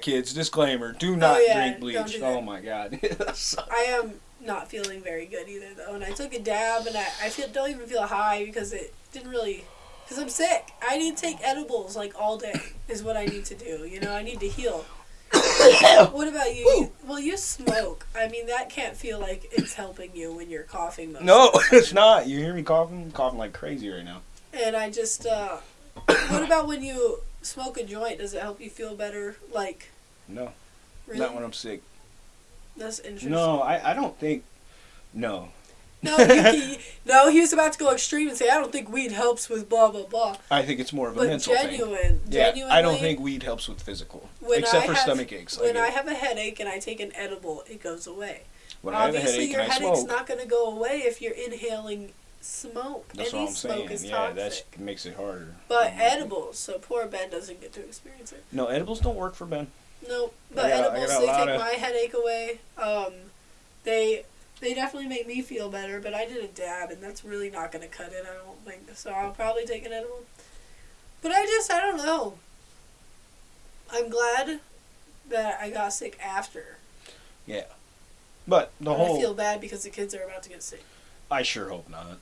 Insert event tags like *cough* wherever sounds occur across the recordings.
Kids, disclaimer: Do not yeah, drink bleach. do oh my god. *laughs* I am not feeling very good either though, and I took a dab, and I, I feel don't even feel high because it didn't really. Because I'm sick. I need to take edibles like all day. Is what I need to do. You know, I need to heal. *coughs* what about you? you? Well, you smoke. I mean, that can't feel like it's helping you when you're coughing. Most no, of the *laughs* time. it's not. You hear me coughing? I'm coughing like crazy right now. And I just, uh, *coughs* what about when you smoke a joint? Does it help you feel better? Like, No, really? not when I'm sick. That's interesting. No, I, I don't think. No, No, he, *laughs* no, he was about to go extreme and say, I don't think weed helps with blah, blah, blah. I think it's more of a But mental thing. genuine, Yeah, I don't think weed helps with physical, except I for have- stomach aches. when I have a headache and I take an edible, it goes away. when I have a Obviously, headache your headache's not going to go away if you're inhaling smoke. that's Any what I'm smoke saying. is Yeah, that makes it harder. But Mhm. edibles, so poor Ben doesn't get to experience it. No, edibles don't work for Ben. No, but got- edibles they take of- my headache away. Um, they they definitely make me feel better. But I did a dab, and that's really not going to cut it. I don't think so. I'll probably take an edible. But I just I don't know. I'm glad that I got sick after. Yeah, but the whole, I feel bad because the kids are about to get sick. I sure hope not.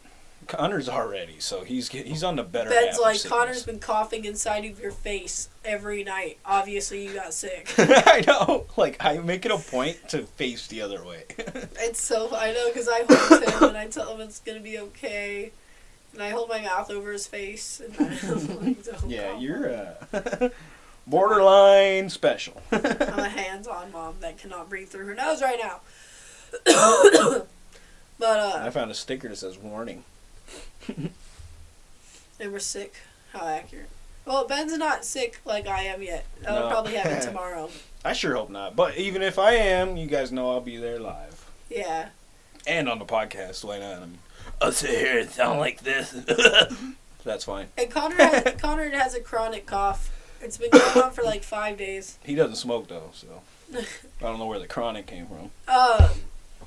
Connor's already, so he's he's on the better. Ben's half like sickness. Connor's been coughing inside of your face every night. Obviously, you got sick. *laughs* I know. Like I make it a point to face the other way. *laughs* It's so I know because I hold him and I tell him it's gonna be okay, and I hold my mouth over his face and *laughs* I'm like, yeah, cough. you're uh, borderline special. I'm a hands-on mom that cannot breathe through her nose right now. *coughs* *coughs* *coughs* but I uh, found a sticker that says warning. *laughs* and we're sick. How accurate. Well, Ben's not sick like I am yet. That'll No. probably happen *laughs* tomorrow. I sure hope not. But even if I am, you guys know I'll be there live Yeah. and on the podcast. Why not? I mean, I'll sit here and sound like this. *laughs* That's fine. And Connor has, Connor has a chronic cough. It's been going on for like five days. He doesn't smoke though, so I don't know where the chronic came from. Um,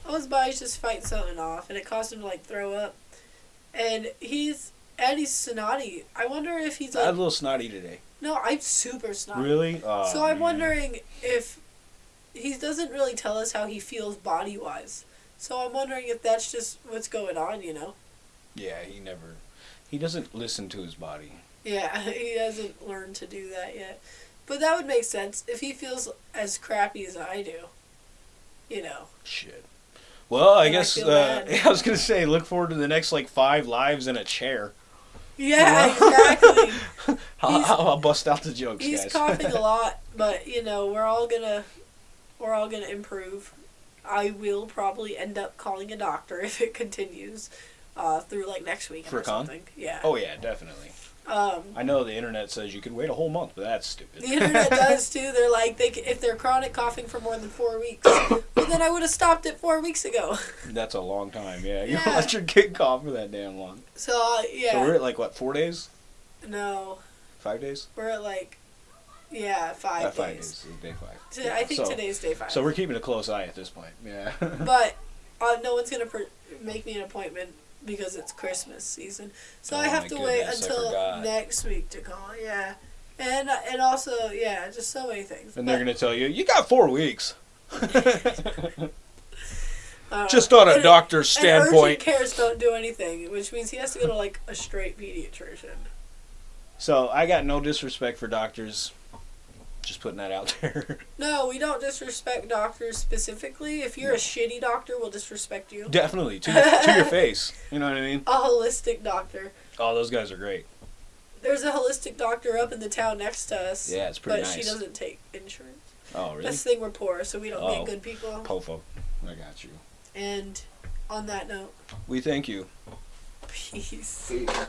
his body's just fighting something off, and it caused him to like throw up. And he's and he's snotty. I wonder if he's I like a little snotty today. no, I'm super snotty. Really? Oh, so I'm man. wondering if he doesn't really tell us how he feels body wise. So I'm wondering if that's just what's going on. You know? Yeah, he never. He doesn't listen to his body. Yeah, *laughs* he hasn't learned to do that yet. But that would make sense if he feels as crappy as I do. You know. Shit. Well, I And I guess feel uh. *laughs* I was gonna say, look forward to the next like five lives in a chair. Yeah, exactly. *laughs* I'll, I'll, I'll bust out the jokes, He's guys. coughing a *laughs* lot, but you know we're all gonna we're all gonna improve. I will probably end up calling a doctor if it continues uh, through like next week or something. Yeah. oh yeah, definitely. Um, I know the internet says you can wait a whole month, but that's stupid. the internet does too. They're like they if they're chronic coughing for more than four weeks, well then I would have stopped it four weeks ago. *laughs* That's a long time. Yeah, you Yeah. don't let your kid cough for that damn long. So uh, yeah. So we're at like what four days, no, five days? we're at like yeah five, days. five days. Day five. I think so, today's day five. So we're keeping a close eye at this point. Yeah. *laughs* But uh, no one's gonna pr- make me an appointment because it's Christmas season. So Oh I have to wait goodness, I until next week to call. Yeah, and uh, and also yeah, just so many things. and they're gonna tell you you got four weeks. *laughs* uh, Just on a and- doctor's and urgent standpoint. cares don't do anything, which means he has to go to like a straight pediatrician. So I got no disrespect for doctors. Just putting that out *laughs* there. No, we don't disrespect doctors specifically. If you're a shitty doctor, we'll disrespect you. Definitely to your, to your *laughs* face. You know what I mean? A holistic doctor. Oh, those guys are great. There's a holistic doctor up in the town next to us. Yeah, it's pretty but nice. she doesn't take insurance. Oh, really? That's the thing, we're poor, so we don't Oh. get good people. Pofo. I got you. And on that note, We thank you. peace. See ya.